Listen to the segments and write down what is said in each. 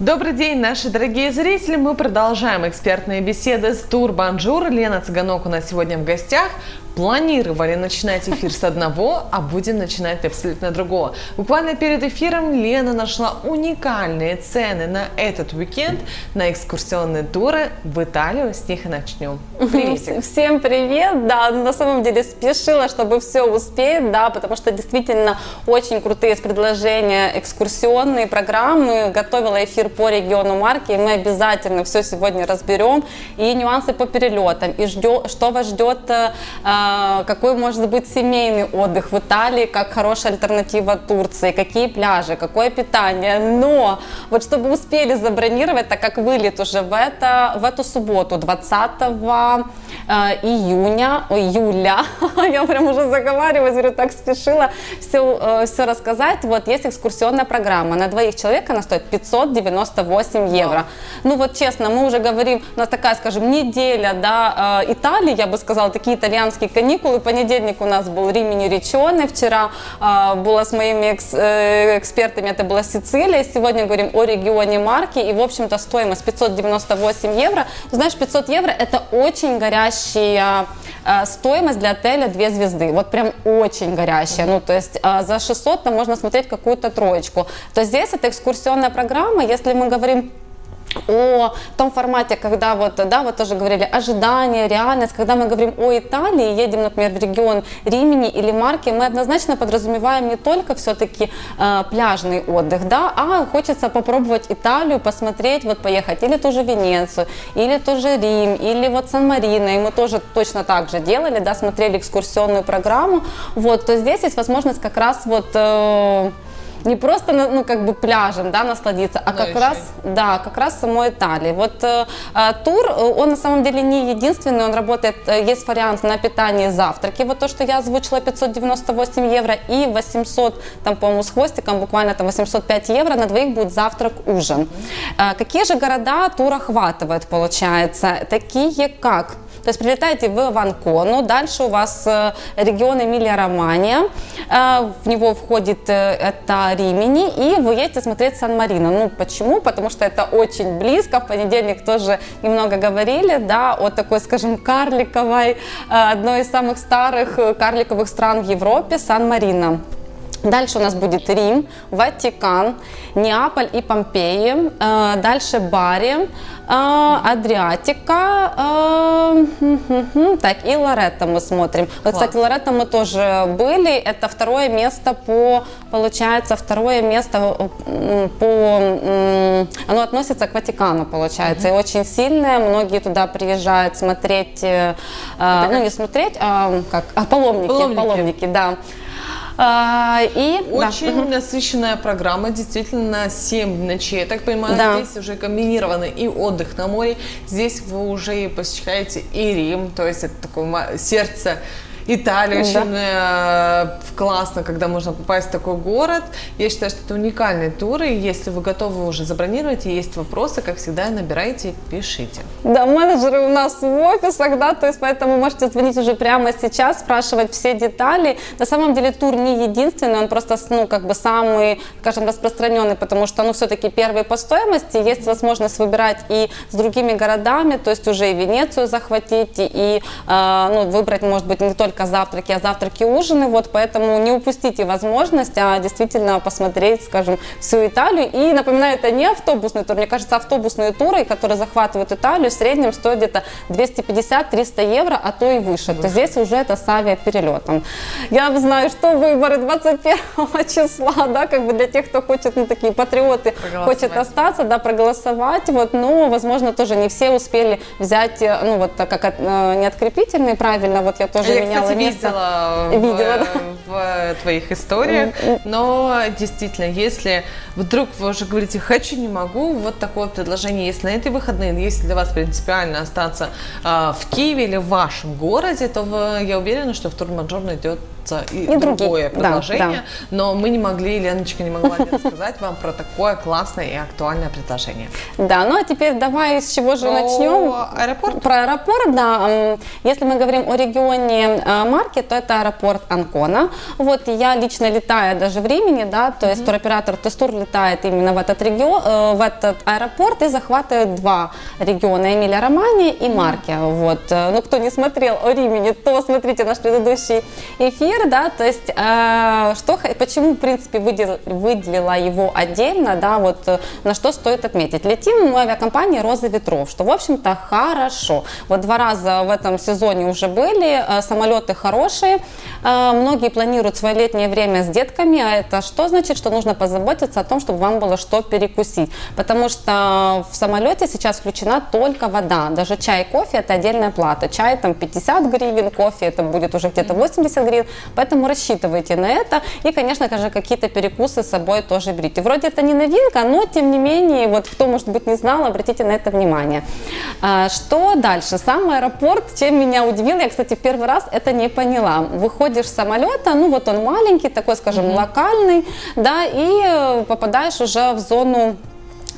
Добрый день, наши дорогие зрители. Мы продолжаем экспертные беседы с Тур Банжур. Лена Цыганок у нас сегодня в гостях. Планировали начинать эфир с одного, а будем начинать абсолютно другого. Буквально перед эфиром Лена нашла уникальные цены на этот уикенд на экскурсионные туры в Италию. С них и начнем. Привет. Всем привет. Да, на самом деле спешила, чтобы все успеть, да, потому что действительно очень крутые предложения, экскурсионные программы. Готовила эфир по региону марки, и мы обязательно все сегодня разберем. И нюансы по перелетам, и ждет, что вас ждет э, какой может быть семейный отдых в Италии, как хорошая альтернатива Турции, какие пляжи, какое питание. Но вот чтобы успели забронировать, так как вылет уже в, это, в эту субботу, 20 э, июня, июля, я прям уже заговариваюсь, говорю, так спешила все, э, все рассказать. Вот есть экскурсионная программа, на двоих человек она стоит 598 евро. Ну вот честно, мы уже говорим, у нас такая, скажем, неделя, да, э, Италии, я бы сказала, такие итальянские каникулы. Понедельник у нас был Римини Ричоне, вчера э, было с моими экс, э, экспертами, это была Сицилия. Сегодня говорим о регионе Марки и, в общем-то, стоимость 598 евро. Знаешь, 500 евро это очень горящая э, стоимость для отеля 2 звезды. Вот прям очень горящая. Ну, то есть э, за 600 там можно смотреть какую-то троечку. То здесь это экскурсионная программа. Если мы говорим о том формате, когда вот, да, вот тоже говорили, ожидание, реальность, когда мы говорим о Италии, едем, например, в регион Римени или Марки, мы однозначно подразумеваем не только все-таки э, пляжный отдых, да, а хочется попробовать Италию, посмотреть, вот поехать или ту же Венецию, или тоже Рим, или вот Сан-Марино, и мы тоже точно так же делали, да, смотрели экскурсионную программу, вот, то здесь есть возможность как раз вот... Э, не просто ну как бы пляжем, да, насладиться, а Но как раз, да, как раз самой Италии. Вот э, э тур, э, он на самом деле не единственный, он работает, э, есть вариант на питание и завтраки, вот то, что я озвучила, 598 евро и 800, там, по-моему, с хвостиком, буквально там 805 евро, на двоих будет завтрак-ужин. Э, какие же города тур охватывает, получается? Такие как то есть прилетаете в Ванкону, дальше у вас э, регион Эмилия-Романия, в него входит э, это Римини, и вы едете смотреть Сан-Марино. Ну, почему? Потому что это очень близко, в понедельник тоже немного говорили, да, о такой, скажем, карликовой, одной из самых старых карликовых стран в Европе, Сан-Марино. Дальше у нас будет Рим, Ватикан, Неаполь и Помпеи. Дальше Бари, Адриатика, так, и Лоретто мы смотрим. Вот, кстати, Лоретто мы тоже были, это второе место по, получается, второе место по, оно относится к Ватикану, получается, и очень сильное, многие туда приезжают смотреть, э, ну не смотреть, а как, а паломники, паломники, паломники да. А, и, Очень да. насыщенная программа, действительно, на 7 ночей. Я так понимаю, да. здесь уже комбинированы и отдых на море, здесь вы уже посещаете и Рим, то есть это такое сердце Италия очень э, классно, когда можно попасть в такой город. Я считаю, что это уникальные туры. Если вы готовы уже забронировать и есть вопросы, как всегда, набирайте, пишите. Да, менеджеры у нас в офисах, да, то есть поэтому можете звонить уже прямо сейчас, спрашивать все детали. На самом деле тур не единственный, он просто, ну, как бы самый, скажем, распространенный, потому что, ну, все-таки первый по стоимости, есть возможность выбирать и с другими городами, то есть уже и Венецию захватить, и, э, ну, выбрать, может быть, не только только завтраки, а завтраки ужины, вот поэтому не упустите возможность, а действительно посмотреть, скажем, всю Италию. И напоминаю, это не автобусный тур, мне кажется, автобусные туры, которые захватывают Италию, в среднем стоят где-то 250-300 евро, а то и выше. То здесь уже это с авиаперелетом. Я знаю, что выборы 21 числа, да, как бы для тех, кто хочет, ну, такие патриоты, хочет остаться, да, проголосовать, вот, но, возможно, тоже не все успели взять, э, ну, вот, как от, э, не открепительные, правильно, вот я тоже я, меняла кстати, место. видела, видела в, да. В твоих историях, но действительно, если вдруг вы уже говорите «хочу, не могу», вот такое предложение есть на эти выходные, если для вас принципиально остаться э, в Киеве или в вашем городе, то вы, я уверена, что в Турмаджор найдет и, и другое предложение, да, да. но мы не могли, Леночка не могла не рассказать вам про такое классное и актуальное предложение. Да, ну а теперь давай с чего же про начнем? аэропорт? Про аэропорт, да. Если мы говорим о регионе э, марки, то это аэропорт Анкона. Вот я лично летаю даже в Римени, да, то есть mm-hmm. туроператор Тестур летает именно в этот регион, э, в этот аэропорт и захватывает два региона, Эмилия Романи и Марки. Mm-hmm. Вот. Э, ну, кто не смотрел о Римени, то смотрите наш предыдущий эфир, да, то есть э, что, почему, в принципе, выделила, выделила его отдельно, да, вот э, на что стоит отметить. Летим мы авиакомпания «Роза ветров», что, в общем-то, хорошо. Вот два раза в этом сезоне уже были, э, самолеты хорошие, многие планируют свое летнее время с детками, а это что значит? Что нужно позаботиться о том, чтобы вам было что перекусить, потому что в самолете сейчас включена только вода, даже чай и кофе – это отдельная плата, чай там 50 гривен, кофе это будет уже где-то 80 гривен, поэтому рассчитывайте на это. И, конечно же, какие-то перекусы с собой тоже берите. Вроде это не новинка, но тем не менее, вот кто, может быть, не знал, обратите на это внимание. А, что дальше? Сам аэропорт, чем меня удивил, я, кстати, в первый раз это не поняла. Выходишь с самолета, ну вот он маленький, такой, скажем, локальный, да, и э, попадаешь уже в зону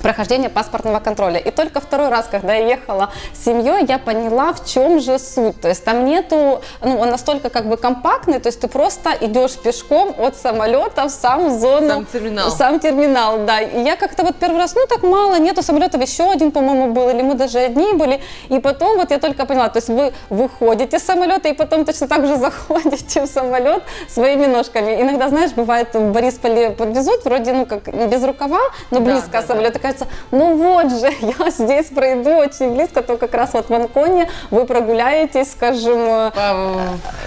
прохождения паспортного контроля. И только второй раз, когда я ехала с семьей, я поняла, в чем же суть. То есть там нету, ну, он настолько как бы компактный, то есть ты просто идешь пешком от самолета в сам зону. Сам терминал. Сам терминал, да. И я как-то вот первый раз, ну так мало, нету самолетов, еще один, по-моему, был, или мы даже одни были. И потом вот я только поняла, то есть вы выходите с самолета и потом точно так же заходите в самолет своими ножками. Иногда, знаешь, бывает в Борисполе подвезут, вроде, ну как без рукава, но близко да, самолет. Да кажется, ну вот же, я здесь пройду очень близко, то как раз вот в Анконе вы прогуляетесь, скажем... Э,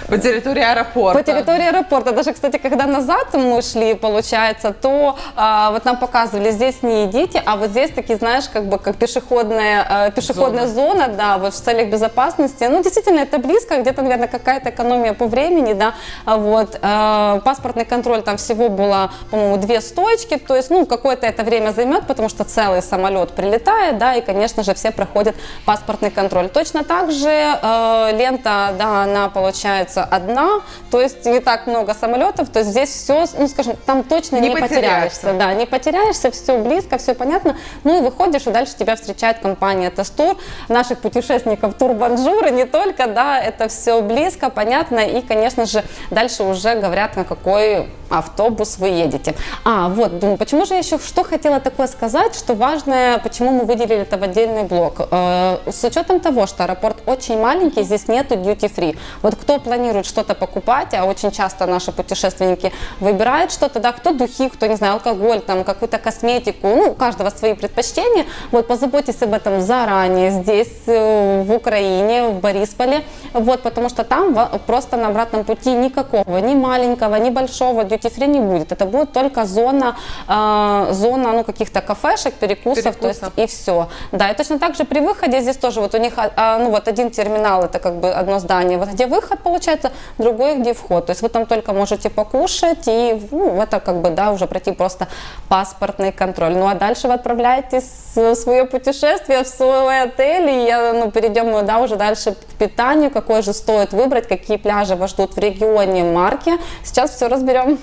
по, по территории аэропорта. По территории аэропорта. Даже, кстати, когда назад мы шли, получается, то а, вот нам показывали, здесь не идите, а вот здесь такие, знаешь, как бы как пешеходная, а, пешеходная зона. зона, да, вот в целях безопасности. Ну, действительно, это близко, где-то, наверное, какая-то экономия по времени, да, а вот. А, паспортный контроль там всего было, по-моему, две стоечки, то есть, ну, какое-то это время займет, потому что целый самолет прилетает, да, и, конечно же, все проходят паспортный контроль. Точно так же э, лента, да, она получается одна, то есть не так много самолетов, то есть здесь все, ну, скажем, там точно не, не потеряешься. потеряешься, да, не потеряешься, все близко, все понятно, ну и выходишь, и дальше тебя встречает компания Тестур, наших путешественников Турбанжур, и не только, да, это все близко, понятно, и, конечно же, дальше уже говорят, на какой автобус вы едете. А, вот, думаю, почему же я еще что хотела такое сказать, что важное, почему мы выделили это в отдельный блок. Э, с учетом того, что аэропорт очень маленький, здесь нету duty free. Вот кто планирует что-то покупать, а очень часто наши путешественники выбирают что-то, да, кто духи, кто, не знаю, алкоголь, там, какую-то косметику, ну, у каждого свои предпочтения. Вот, позаботьтесь об этом заранее здесь, э, в Украине, в Борисполе, вот, потому что там просто на обратном пути никакого, ни маленького, ни большого duty free не будет. Это будет только зона, э, зона, ну, каких-то кафешек, перекусов, перекусов, то есть и все. Да, и точно так же при выходе здесь тоже вот у них, а, ну, вот один терминал, это как бы одно здание, вот где выход получается, другой где вход. То есть вы там только можете покушать и, ну, это как бы, да, уже пройти просто паспортный контроль. Ну, а дальше вы отправляетесь в свое путешествие, в свой отель, и я, ну, перейдем, да, уже дальше к питанию, какой же стоит выбрать, какие пляжи вас ждут в регионе марки. Сейчас все разберем.